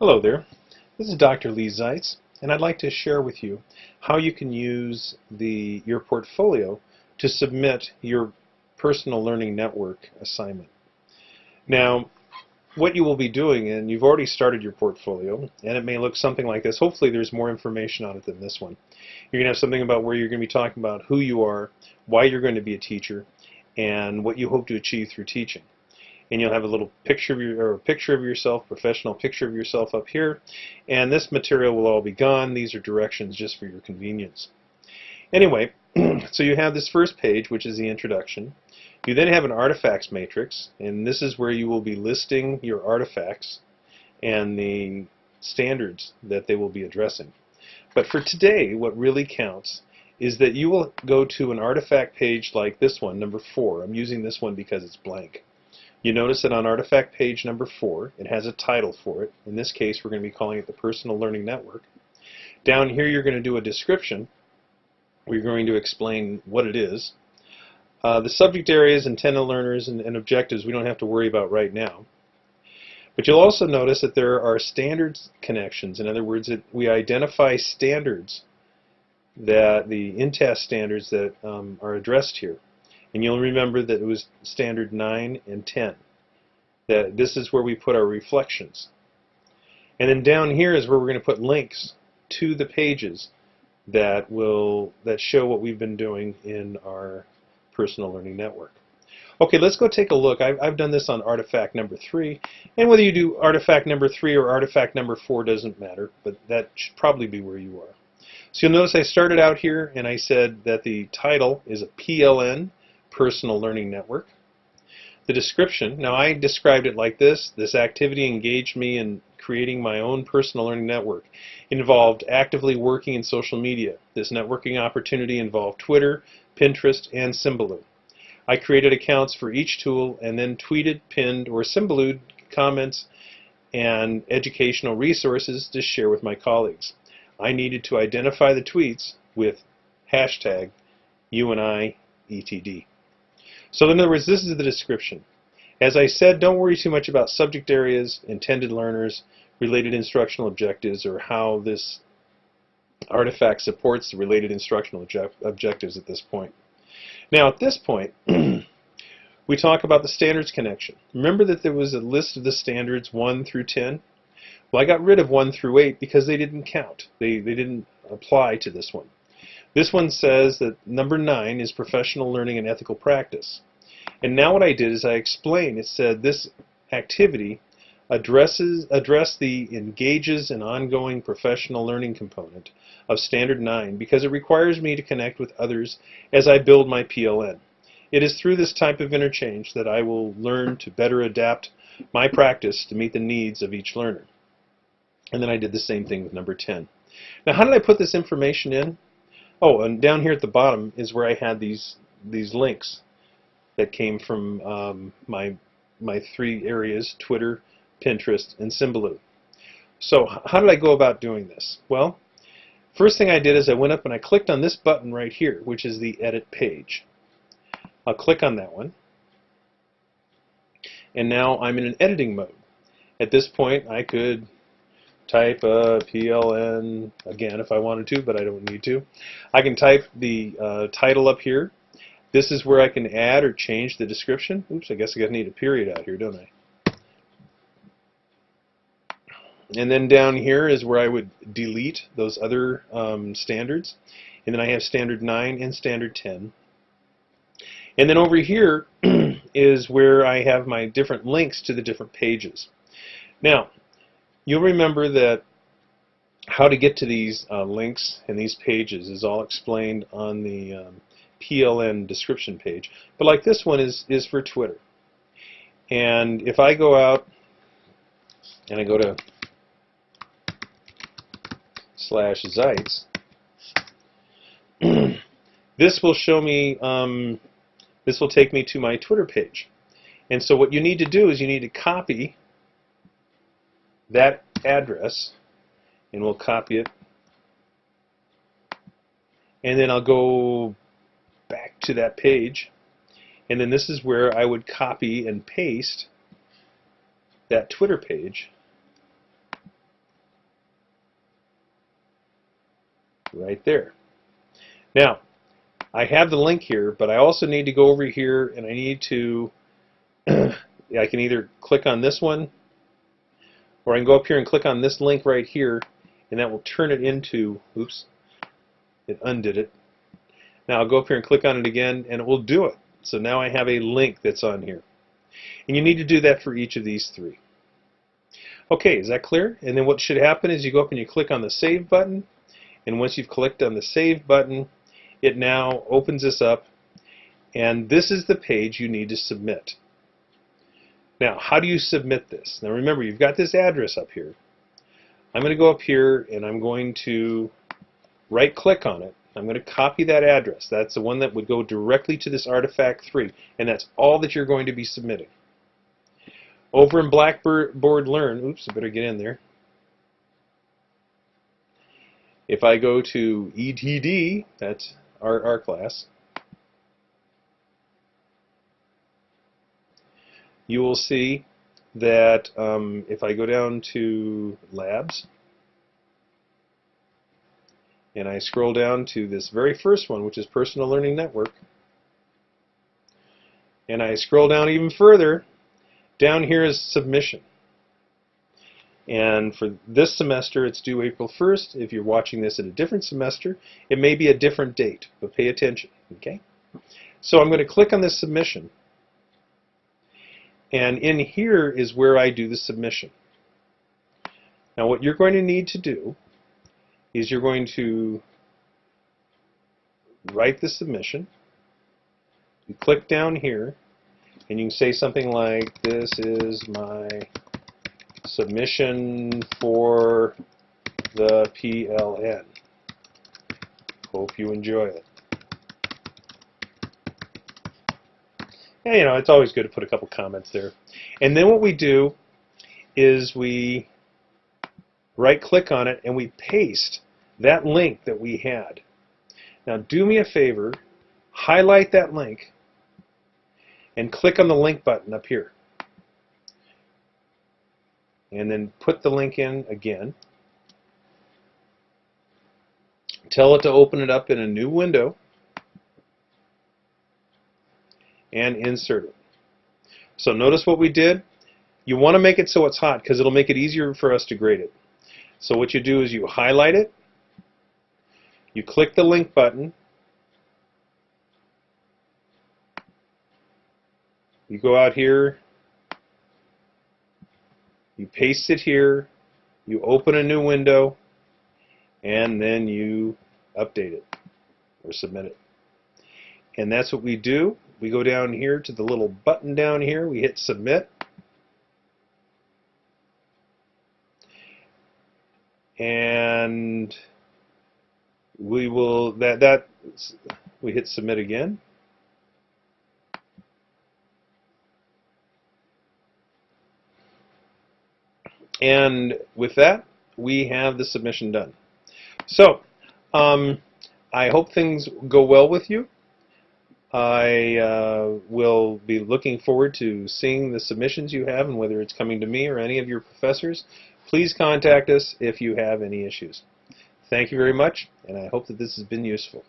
Hello there. This is Dr. Lee Zeitz, and I'd like to share with you how you can use the your portfolio to submit your personal learning network assignment. Now, what you will be doing, and you've already started your portfolio, and it may look something like this. Hopefully there's more information on it than this one. You're going to have something about where you're going to be talking about who you are, why you're going to be a teacher, and what you hope to achieve through teaching and you'll have a little picture of your or a picture of yourself, professional picture of yourself up here, and this material will all be gone. These are directions just for your convenience. Anyway, so you have this first page, which is the introduction. You then have an artifacts matrix, and this is where you will be listing your artifacts and the standards that they will be addressing. But for today, what really counts is that you will go to an artifact page like this one, number 4. I'm using this one because it's blank. You notice that on artifact page number 4, it has a title for it. In this case, we're going to be calling it the Personal Learning Network. Down here, you're going to do a description. We're going to explain what it is. Uh, the subject areas, intended learners, and, and objectives we don't have to worry about right now. But you'll also notice that there are standards connections. In other words, we identify standards that the InTASC standards that um, are addressed here. And you'll remember that it was standard 9 and 10. That this is where we put our reflections. And then down here is where we're going to put links to the pages that will that show what we've been doing in our personal learning network. Okay, let's go take a look. I've, I've done this on artifact number 3, and whether you do artifact number 3 or artifact number 4 doesn't matter, but that should probably be where you are. So you'll notice I started out here and I said that the title is a PLN, Personal Learning Network. The description, now I described it like this, this activity engaged me in creating my own personal learning network. It involved actively working in social media. This networking opportunity involved Twitter, Pinterest, and Symbaloo. I created accounts for each tool and then tweeted, pinned, or Symbalooed comments and educational resources to share with my colleagues. I needed to identify the tweets with hashtag UNIETD. So in other words, this is the description. As I said, don't worry too much about subject areas, intended learners, related instructional objectives, or how this artifact supports the related instructional objectives at this point. Now at this point, we talk about the standards connection. Remember that there was a list of the standards 1 through 10? Well, I got rid of 1 through 8 because they didn't count. They, they didn't apply to this one. This one says that number 9 is professional learning and ethical practice. And now what I did is I explained, it said this activity addresses address the engages an ongoing professional learning component of Standard 9 because it requires me to connect with others as I build my PLN. It is through this type of interchange that I will learn to better adapt my practice to meet the needs of each learner. And then I did the same thing with number 10. Now how did I put this information in? Oh, and down here at the bottom is where I had these these links that came from um, my my three areas: Twitter, Pinterest, and Symbaloo. So how did I go about doing this? Well, first thing I did is I went up and I clicked on this button right here, which is the Edit Page. I'll click on that one. And now I'm in an editing mode. At this point, I could type PLN again if I wanted to, but I don't need to. I can type the uh, title up here. This is where I can add or change the description. Oops, I guess I need a period out here, don't I? And then down here is where I would delete those other um, standards. And then I have standard 9 and standard 10. And then over here is where I have my different links to the different pages. Now, You'll remember that how to get to these uh, links and these pages is all explained on the um, PLN description page. But like this one is, is for Twitter. And if I go out and I go to slash Zeitz, this will show me, um, this will take me to my Twitter page. And so what you need to do is you need to copy that address and we'll copy it. And then I'll go back to that page. And then this is where I would copy and paste that Twitter page. Right there. Now I have the link here but I also need to go over here and I need to I can either click on this one or I can go up here and click on this link right here, and that will turn it into, oops, it undid it. Now I'll go up here and click on it again, and it will do it. So now I have a link that's on here. And you need to do that for each of these three. Okay, is that clear? And then what should happen is you go up and you click on the Save button, and once you've clicked on the Save button, it now opens this up, and this is the page you need to submit. Now, how do you submit this? Now remember, you've got this address up here. I'm going to go up here and I'm going to right click on it. I'm going to copy that address. That's the one that would go directly to this artifact 3 and that's all that you're going to be submitting. Over in Blackboard Learn, oops, I better get in there. If I go to ETD, that's our, our class, you will see that um, if I go down to labs and I scroll down to this very first one which is personal learning network and I scroll down even further down here is submission. And for this semester it's due April 1st if you're watching this at a different semester it may be a different date but pay attention okay? So I'm going to click on this submission and in here is where I do the submission. Now what you're going to need to do is you're going to write the submission. You click down here and you can say something like this is my submission for the PLN. Hope you enjoy it. You know, it's always good to put a couple comments there. And then what we do is we right click on it and we paste that link that we had. Now do me a favor, highlight that link and click on the link button up here. And then put the link in again. Tell it to open it up in a new window and insert it. So notice what we did. You want to make it so it's hot because it'll make it easier for us to grade it. So what you do is you highlight it, you click the link button, you go out here, you paste it here, you open a new window, and then you update it or submit it. And that's what we do. We go down here to the little button down here. We hit submit. And we will, that, that, we hit submit again. And with that, we have the submission done. So, um, I hope things go well with you. I uh, will be looking forward to seeing the submissions you have and whether it's coming to me or any of your professors. Please contact us if you have any issues. Thank you very much, and I hope that this has been useful.